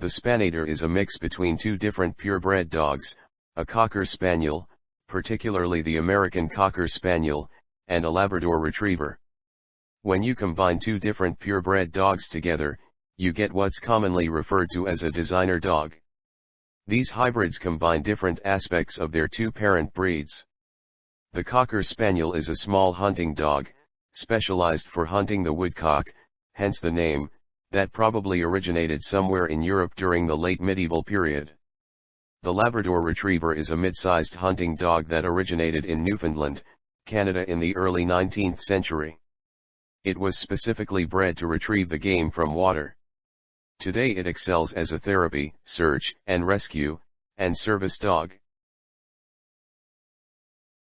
The Spanador is a mix between two different purebred dogs, a Cocker Spaniel, particularly the American Cocker Spaniel, and a Labrador Retriever. When you combine two different purebred dogs together, you get what's commonly referred to as a designer dog. These hybrids combine different aspects of their two parent breeds. The Cocker Spaniel is a small hunting dog, specialized for hunting the woodcock, hence the name, that probably originated somewhere in Europe during the late medieval period. The Labrador Retriever is a mid-sized hunting dog that originated in Newfoundland, Canada in the early 19th century. It was specifically bred to retrieve the game from water. Today it excels as a therapy, search and rescue, and service dog.